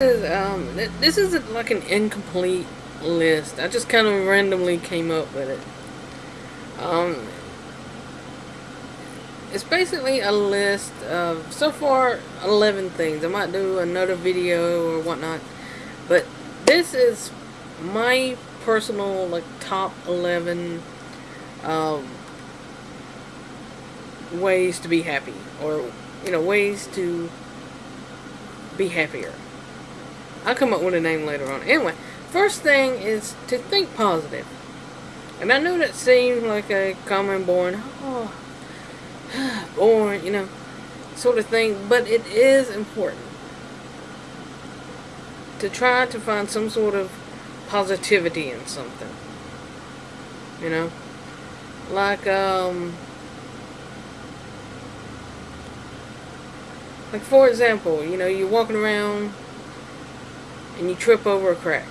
is, um, this isn't like an incomplete list. I just kind of randomly came up with it. Um, it's basically a list of so far 11 things. I might do another video or whatnot, but this is my personal like top 11 um, ways to be happy or you know ways to be happier. I'll come up with a name later on. Anyway, first thing is to think positive. And I know that seems like a common born, oh, boring, you know, sort of thing, but it is important to try to find some sort of positivity in something. You know? Like, um, like for example, you know, you're walking around and you trip over a crack.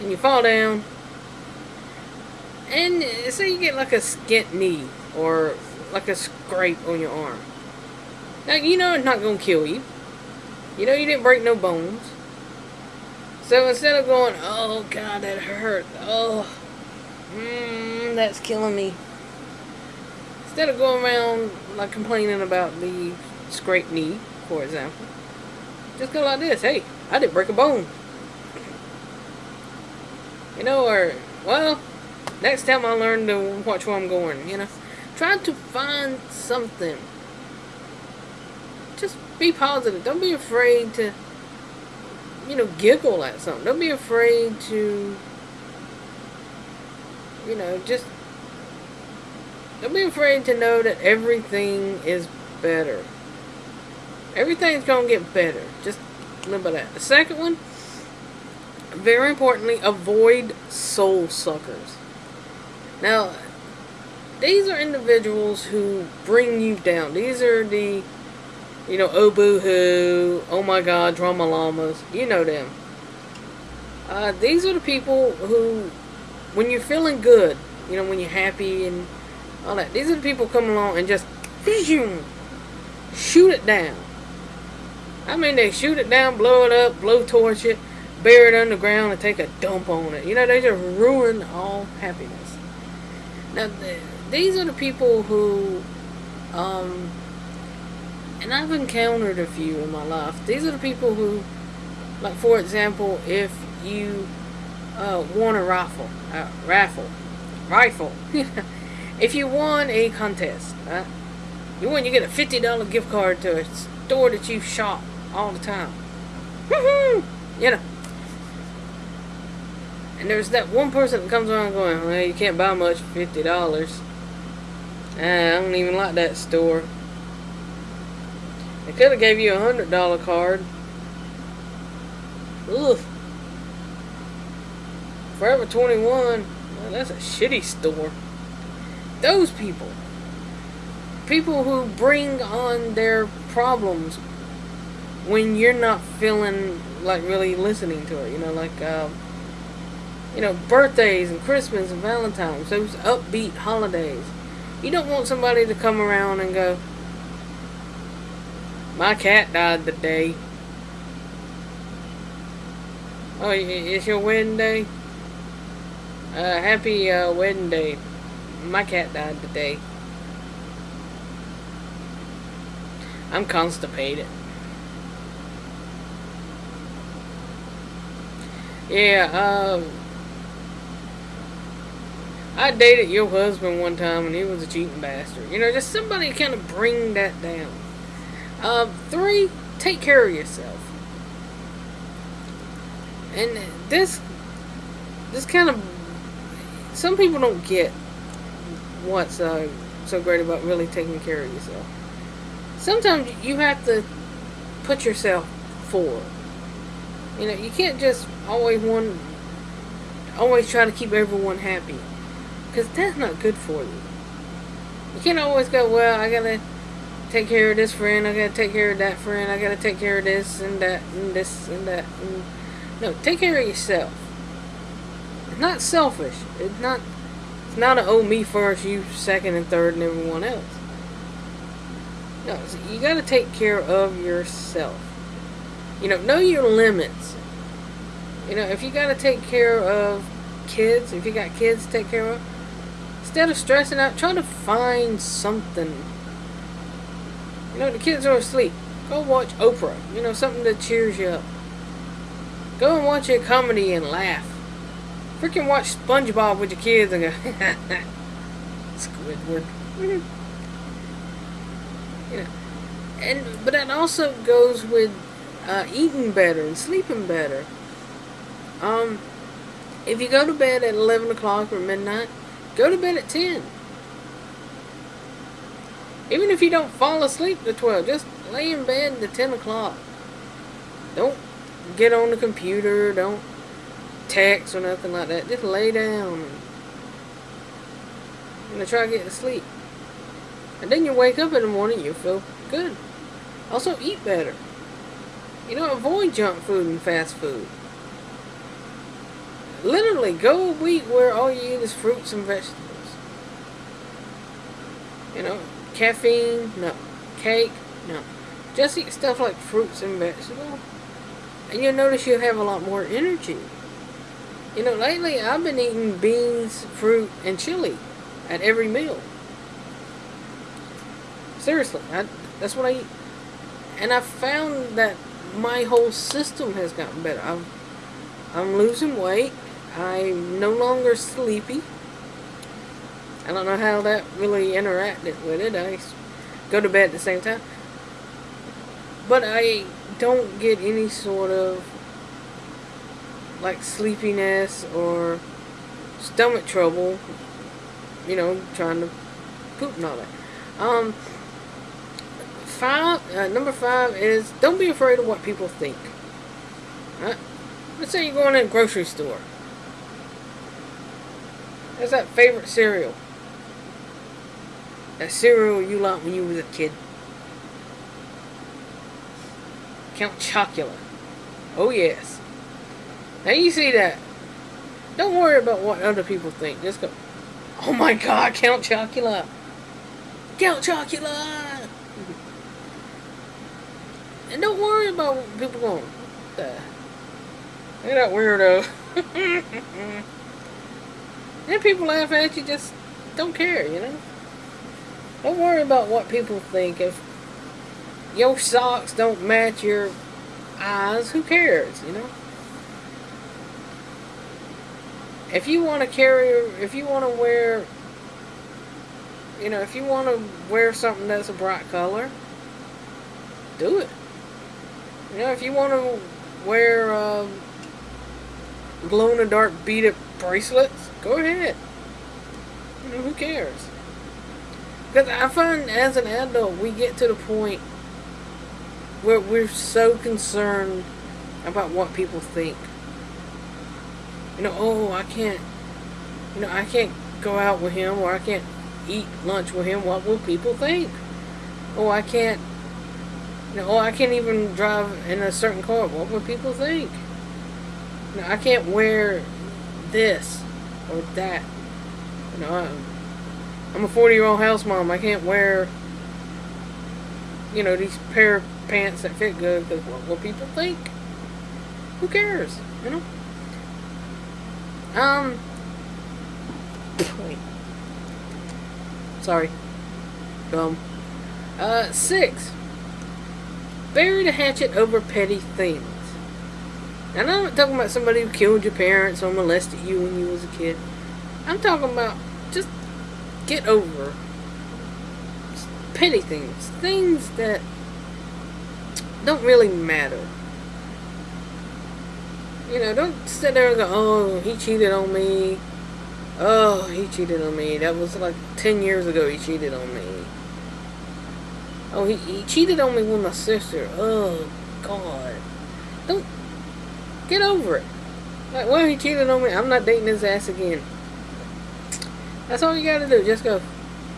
And you fall down. And so you get like a skint knee or like a scrape on your arm. Now, you know it's not going to kill you. You know you didn't break no bones. So instead of going, oh God, that hurt. Oh, mm, that's killing me. Instead of going around like complaining about the scrape knee, for example, just go like this. Hey, I didn't break a bone. You know, or, well, next time I learn to watch where I'm going, you know. Try to find something. Just be positive. Don't be afraid to, you know, giggle at something. Don't be afraid to, you know, just, don't be afraid to know that everything is better. Everything's going to get better. Just remember that. The second one, very importantly, avoid soul suckers. Now, these are individuals who bring you down. These are the, you know, oh boo hoo, oh my god, drama llamas. You know them. Uh, these are the people who, when you're feeling good, you know, when you're happy and all that, these are the people come along and just shoot it down. I mean, they shoot it down, blow it up, blow torch it, bury it underground, and take a dump on it. You know, they just ruin all happiness. Now, these are the people who, um, and I've encountered a few in my life. These are the people who, like, for example, if you uh, won a rifle, uh, raffle, rifle, if you won a contest, right? You win, you get a $50 gift card to a store that you shop all the time. Woohoo! You know. And there's that one person that comes around going, well, you can't buy much for $50. Ah, I don't even like that store. They could have gave you a $100 card. Ugh. Forever 21, well, that's a shitty store. Those people. People who bring on their problems when you're not feeling like really listening to it. You know, like, uh, you know, birthdays and Christmas and Valentine's, those upbeat holidays. You don't want somebody to come around and go, my cat died today. Oh, it's your wedding day? Uh, happy uh, wedding day. My cat died today. I'm constipated. Yeah, um... I dated your husband one time and he was a cheating bastard. You know, just somebody kind of bring that down. Uh, three, take care of yourself. And this, this kind of, some people don't get what's uh, so great about really taking care of yourself. Sometimes you have to put yourself forward. You know, you can't just always want, always try to keep everyone happy. Because that's not good for you. You can't always go, well, I gotta take care of this friend, I gotta take care of that friend, I gotta take care of this and that and this and that. And... No, take care of yourself. It's not selfish. It's not it's not a oh me first, you second and third and everyone else. No, you gotta take care of yourself. You know, know your limits. You know, if you got to take care of kids, if you got kids to take care of, instead of stressing out, try to find something. You know, the kids are asleep. Go watch Oprah. You know, something that cheers you up. Go and watch a comedy and laugh. Freaking watch SpongeBob with your kids and go, Squidward. you know, and but that also goes with uh, eating better and sleeping better. Um, if you go to bed at 11 o'clock or midnight, go to bed at 10. Even if you don't fall asleep at 12, just lay in bed at 10 o'clock. Don't get on the computer, don't text or nothing like that. Just lay down and try to get to sleep. And then you wake up in the morning, you feel good. Also, eat better. You know, avoid junk food and fast food. Literally, go a week where all you eat is fruits and vegetables. You know, caffeine, no. Cake, no. Just eat stuff like fruits and vegetables. And you'll notice you'll have a lot more energy. You know, lately I've been eating beans, fruit, and chili at every meal. Seriously, I, that's what I eat. And I found that my whole system has gotten better. I'm, I'm losing weight. I'm no longer sleepy. I don't know how that really interacted with it. I go to bed at the same time. But I don't get any sort of like sleepiness or stomach trouble, you know, trying to poop and all that. Um, five, uh, number five is don't be afraid of what people think. Right? Let's say you're going in a grocery store. What's that favorite cereal? That cereal you liked when you was a kid. Count Chocula. Oh yes. Now you see that. Don't worry about what other people think. Just go, oh my god, Count Chocula. Count Chocula. And don't worry about what people going. Uh, look at that weirdo. And people laugh at you, just don't care, you know? Don't worry about what people think. If your socks don't match your eyes, who cares, you know? If you want to carry, if you want to wear, you know, if you want to wear something that's a bright color, do it. You know, if you want to wear um, glow-in-the-dark beaded bracelets, go ahead. You know, who cares? Because I find as an adult, we get to the point where we're so concerned about what people think. You know, oh, I can't, you know, I can't go out with him or I can't eat lunch with him. What will people think? Oh, I can't, oh, I can't even drive in a certain car. What would people think? Know, I can't wear this or that. You know, I'm, I'm a 40 year old house mom. I can't wear, you know, these pair of pants that fit good because what will people think? Who cares? You know? Um. Wait. Sorry. Gum. Uh, six. Bury the hatchet over petty things. And I'm not talking about somebody who killed your parents or molested you when you was a kid. I'm talking about just get over petty things. Things that don't really matter. You know, don't sit there and go, oh, he cheated on me. Oh, he cheated on me. That was like 10 years ago he cheated on me. Oh, he, he cheated on me with my sister. Oh, God. Don't Get over it. Like, well, he cheated on me. I'm not dating his ass again. That's all you gotta do. Just go,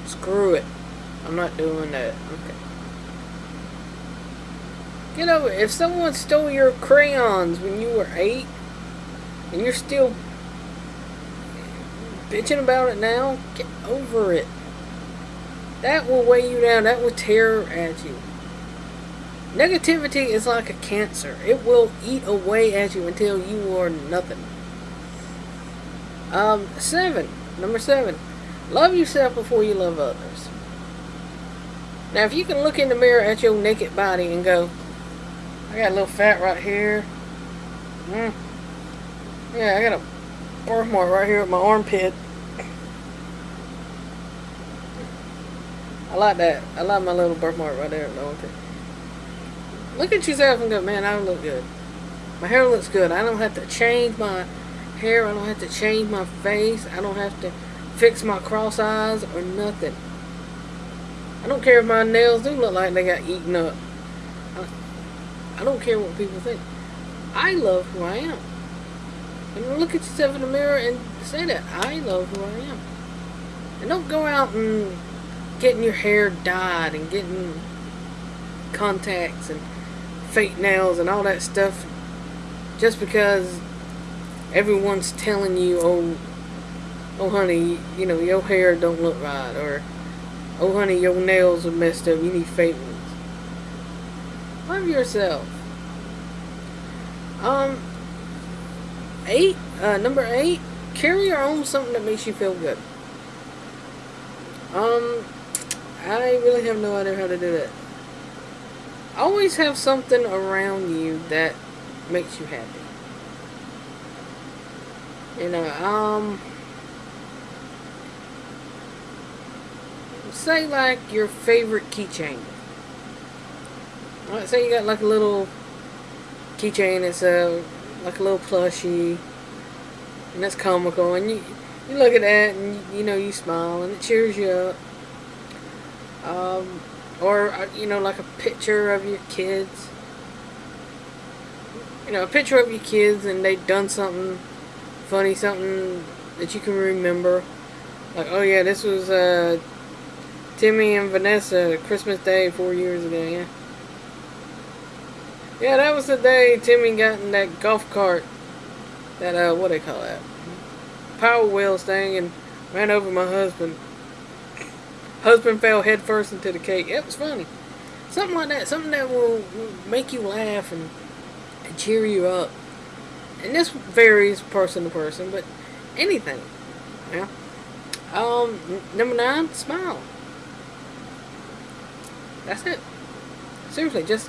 screw it. I'm not doing that. Okay. Get over it. If someone stole your crayons when you were eight, and you're still bitching about it now, get over it. That will weigh you down. That will tear at you. Negativity is like a cancer. It will eat away at you until you are nothing. Um, seven. Number seven. Love yourself before you love others. Now, if you can look in the mirror at your naked body and go, I got a little fat right here. Mm. Yeah, I got a birthmark right here at my armpit. I like that. I like my little birthmark right there my armpit. Look at yourself and go, man, I look good. My hair looks good. I don't have to change my hair. I don't have to change my face. I don't have to fix my cross eyes or nothing. I don't care if my nails do look like they got eaten up. I, I don't care what people think. I love who I am. And look at yourself in the mirror and say that. I love who I am. And don't go out and getting your hair dyed and getting contacts and fake nails and all that stuff just because everyone's telling you, oh, oh honey, you know, your hair don't look right, or oh honey, your nails are messed up, you need fake ones. Love yourself. Um, eight, uh, number eight, carry around something that makes you feel good. Um, I really have no idea how to do that. Always have something around you that makes you happy. You know, um, say like your favorite keychain. Right, say you got like a little keychain, it's a like a little plushie, and that's comical, and you you look at that and you, you know you smile and it cheers you up. Um, or uh, you know like a picture of your kids. You know, a picture of your kids and they've done something funny, something that you can remember. Like, oh yeah, this was uh, Timmy and Vanessa Christmas Day four years ago, yeah. Yeah, that was the day Timmy got in that golf cart. That, uh, what do they call that? Power wheels thing and ran over my husband. Husband fell headfirst into the cake. It was funny. Something like that. Something that will, will make you laugh and, and cheer you up and this varies person to person, but anything. Yeah. Um, number nine, smile. That's it. Seriously, just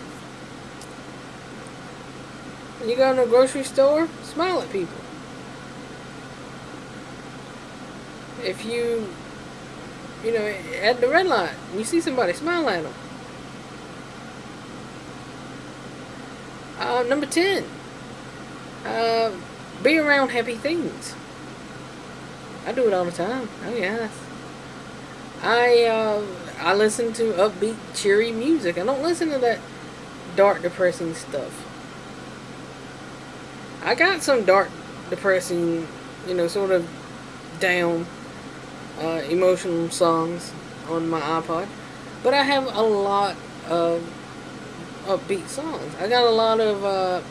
when you go to a grocery store, smile at people. If you, you know, at the red light, you see somebody, smile at them. Uh, number 10, uh, be around happy things. I do it all the time. Oh yes. I uh, I listen to upbeat, cheery music. I don't listen to that dark, depressing stuff. I got some dark, depressing, you know, sort of down, uh, emotional songs on my iPod, but I have a lot of upbeat songs. I got a lot of uh,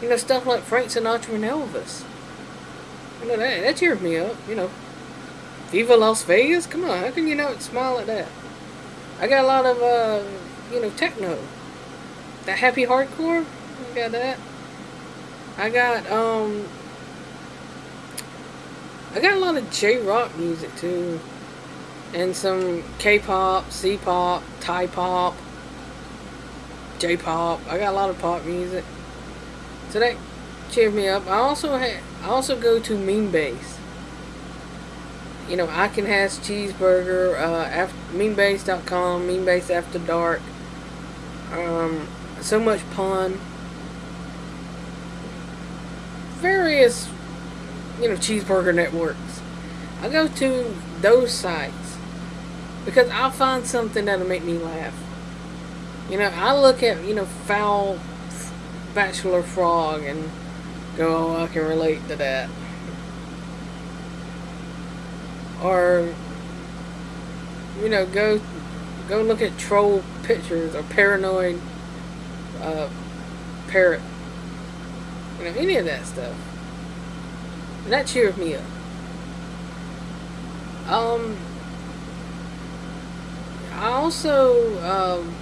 you know, stuff like Frank Sinatra and Elvis. You know, that, that cheered me up, you know. Viva Las Vegas? Come on, how can you not smile at that? I got a lot of, uh, you know, techno. That happy hardcore, I got that. I got, um, I got a lot of J-rock music, too. And some K-pop, C-pop, Thai pop, J-pop. I got a lot of pop music. So that cheered me up. I also had I also go to Memebase. You know, I can has cheeseburger, uh, after, memebase.com, Memebase After Dark, um, so much pun, various, you know, cheeseburger networks. I go to those sites because I'll find something that'll make me laugh. You know, I look at, you know, foul bachelor frog and go, oh, I can relate to that. Or, you know, go go look at troll pictures or paranoid uh, parrot. You know, any of that stuff. And that cheers me up. Um, I also, um,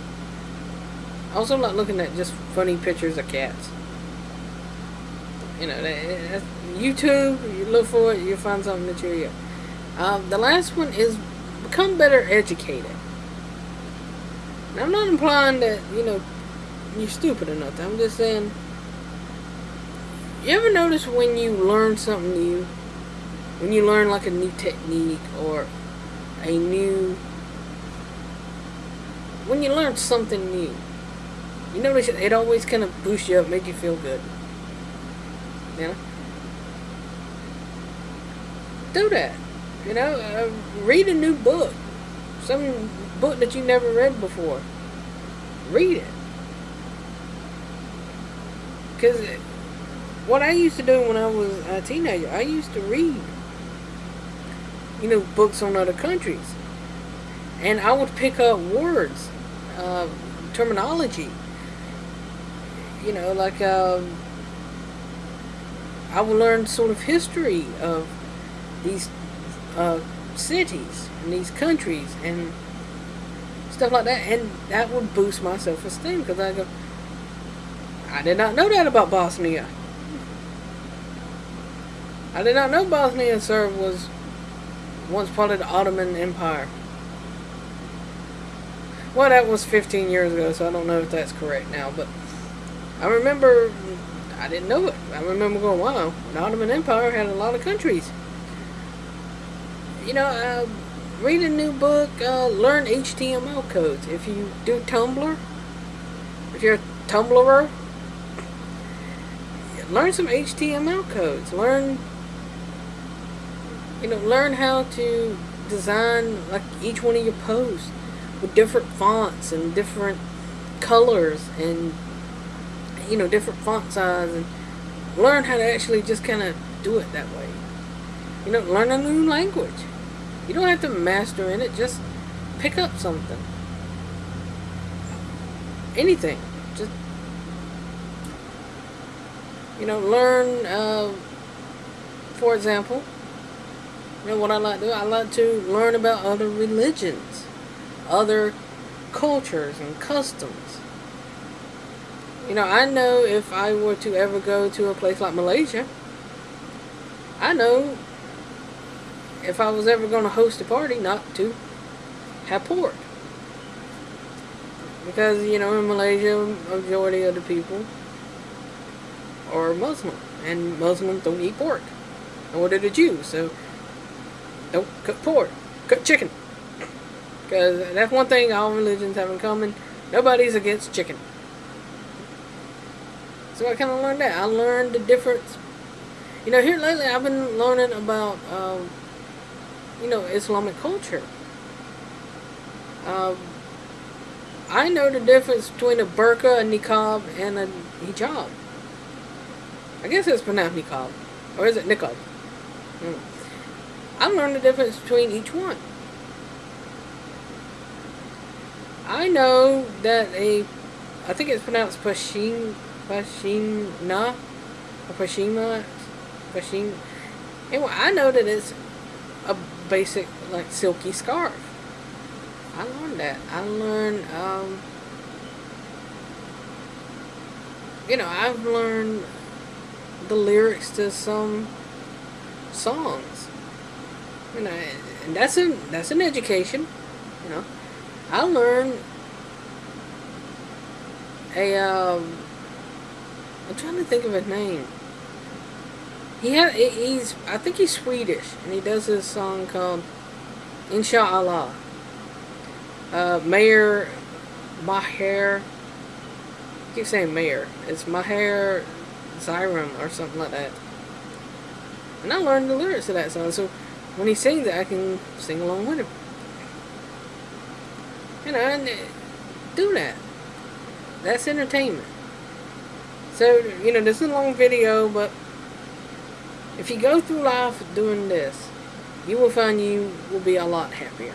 Also, not looking at just funny pictures of cats. You know, that, YouTube, you look for it, you find something to cheer you up. Um, the last one is become better educated. Now, I'm not implying that, you know, you're stupid or nothing. I'm just saying, you ever notice when you learn something new, when you learn like a new technique or a new, when you learn something new, you notice it always kind of boosts you up, make you feel good. You know? Do that. You know, uh, read a new book. Some book that you never read before. Read it. Because what I used to do when I was a teenager, I used to read, you know, books on other countries. And I would pick up words, uh, terminology. You know, like um, I would learn sort of history of these uh, cities and these countries and stuff like that. And that would boost my self-esteem because I go, I did not know that about Bosnia. I did not know Bosnia and Serb was once part of the Ottoman Empire. Well, that was 15 years ago, so I don't know if that's correct now, but I remember, I didn't know it. I remember going, wow, the Ottoman Empire had a lot of countries. You know, uh, read a new book, uh, learn HTML codes. If you do Tumblr, if you're a Tumblrer, learn some HTML codes. Learn you know, learn how to design like each one of your posts with different fonts and different colors and you know different font size and learn how to actually just kind of do it that way. You know learn a new language. You don't have to master in it just pick up something. Anything. Just you know learn uh, for example know what I like to do? I like to learn about other religions, other cultures and customs. You know, I know if I were to ever go to a place like Malaysia, I know if I was ever going to host a party not to have pork. Because, you know, in Malaysia, majority of the people are Muslim. And Muslims don't eat pork. Nor do the Jews. So, don't cook pork. Cook chicken. Because that's one thing all religions have in common. Nobody's against chicken. So I kind of learned that. I learned the difference. You know, here lately I've been learning about, um, you know, Islamic culture. Um, I know the difference between a burqa, a niqab, and a hijab. I guess it's pronounced niqab. Or is it niqab? Hmm. I learned the difference between each one. I know that a, I think it's pronounced Pashin, Pashina, or Pashima, Pashin. Anyway, I know that it's a basic, like, silky scarf. I learned that. I learned, um, you know, I've learned the lyrics to some songs. And that's an that's an education. You know, I learned a. Um, I'm trying to think of his name. He had he's I think he's Swedish and he does this song called Inshallah. Uh, Mayor Maher. I keep saying Mayor. It's Maher Zyram or something like that. And I learned the lyrics to that song. So when he sings it, I can sing along with him. You know, and do that. That's entertainment. So, you know, this is a long video, but if you go through life doing this, you will find you will be a lot happier.